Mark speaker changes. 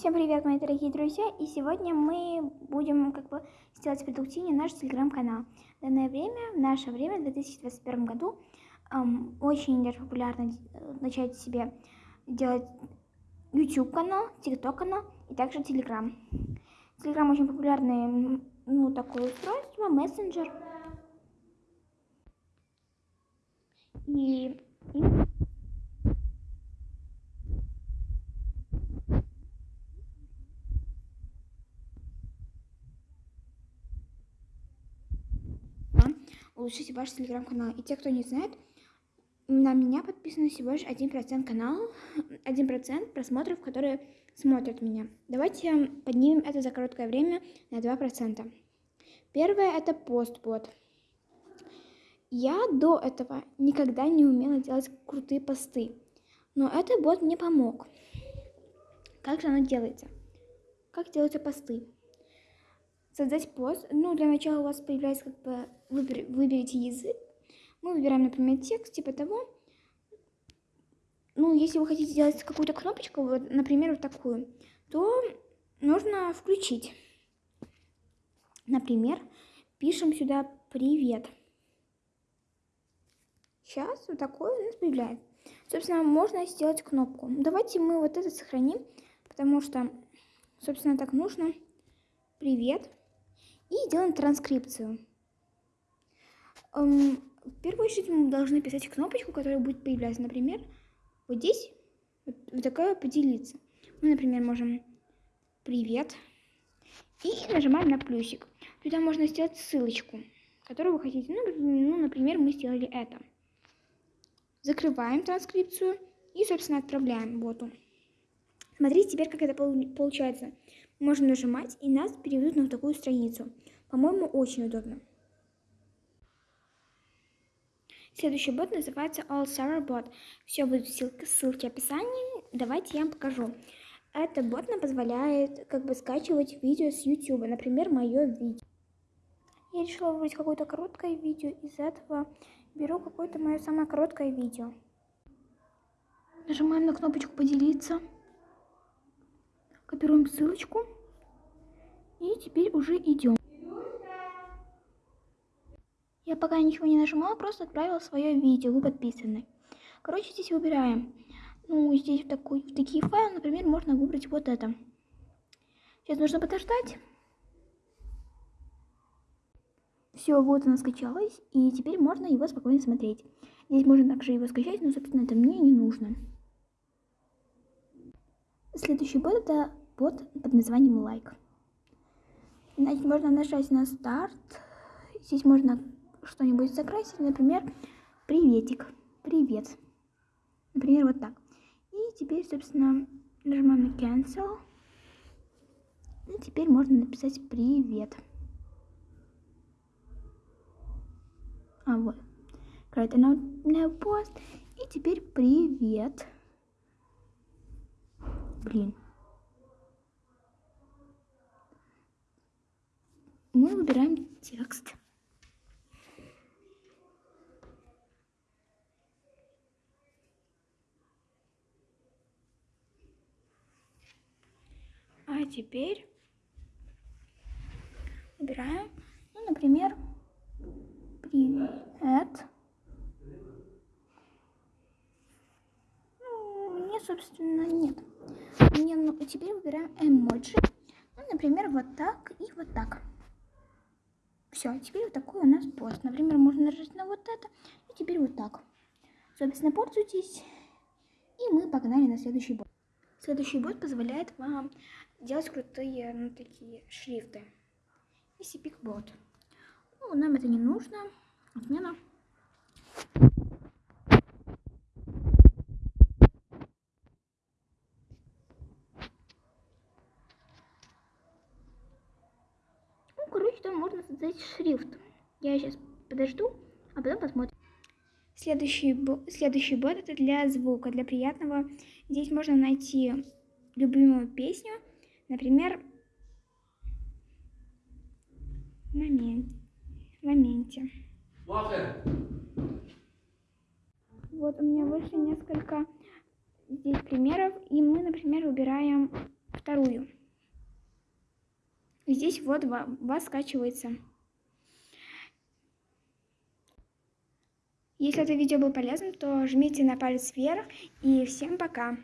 Speaker 1: Всем привет, мои дорогие друзья! И сегодня мы будем как бы сделать продуктивнее наш телеграм-канал. В данное время, в наше время, в 2021 году, эм, очень популярно э, начать себе делать YouTube канал, TikTok канал и также Telegram. Telegram очень популярный, ну, такое устройство, мессенджер. И, и улучшите ваш телеграм-канал. И те, кто не знает, на меня подписано всего лишь 1% канала, 1% просмотров, которые смотрят меня. Давайте поднимем это за короткое время на 2%. Первое это постбот. Я до этого никогда не умела делать крутые посты, но этот бот мне помог. Как же оно делается? Как делаются посты? создать пост. Ну, для начала у вас появляется как бы, выбер, выберите язык. Мы выбираем, например, текст, типа того. Ну, если вы хотите сделать какую-то кнопочку, вот, например, вот такую, то нужно включить. Например, пишем сюда «Привет». Сейчас вот такое у нас появляется. Собственно, можно сделать кнопку. Давайте мы вот это сохраним, потому что, собственно, так нужно. Привет и делаем транскрипцию. В первую очередь мы должны писать кнопочку, которая будет появляться, например, вот здесь, вот, вот такая поделиться. Мы, например, можем «Привет» и нажимаем на плюсик. Туда можно сделать ссылочку, которую вы хотите. Ну, ну, например, мы сделали это. Закрываем транскрипцию и, собственно, отправляем боту. Смотрите теперь, как это получается. Можно нажимать, и нас переведут на такую страницу. По-моему, очень удобно. Следующий бот называется All Summer Bot. Все будет в ссылке, ссылке в описании. Давайте я вам покажу. Этот бот нам позволяет как бы скачивать видео с YouTube. Например, мое видео. Я решила выбрать какое-то короткое видео. Из этого беру какое-то мое самое короткое видео. Нажимаем на кнопочку «Поделиться». Копируем ссылочку. И теперь уже идем. Я пока ничего не нажимала, просто отправила свое видео, вы подписаны. Короче, здесь выбираем. Ну, здесь в, такой, в такие файлы, например, можно выбрать вот это. Сейчас нужно подождать. Все, вот оно скачалось, и теперь можно его спокойно смотреть. Здесь можно также его скачать, но, собственно, это мне не нужно. Следующий бот это бот под названием лайк. Значит, можно нажать на старт. Здесь можно что-нибудь закрасить, например, приветик, привет. Например, вот так. И теперь, собственно, нажимаем на cancel. И теперь можно написать привет. А вот. Create a new post. И теперь привет. Блин. Мы выбираем текст. А теперь выбираем, ну, например, привет. Ну, мне, собственно, нет. Мне, ну, теперь выбираем эмоджи. Ну, например, вот так и вот так. Все, теперь вот такой у нас пост. Например, можно нажать на вот это, и теперь вот так. Собственно, пользуйтесь, и мы погнали на следующий бот. Следующий бот позволяет вам делать крутые, ну, такие шрифты. SCP бот. Ну, нам это не нужно. Отмена. что можно создать шрифт. Я сейчас подожду, а потом посмотрим. Следующий, следующий бот это для звука, для приятного. Здесь можно найти любимую песню, например, в моменте. Вот у меня вышло несколько здесь примеров, и мы, например, выбираем вторую. здесь вот вас скачивается. Если это видео было полезным, то жмите на палец вверх и всем пока!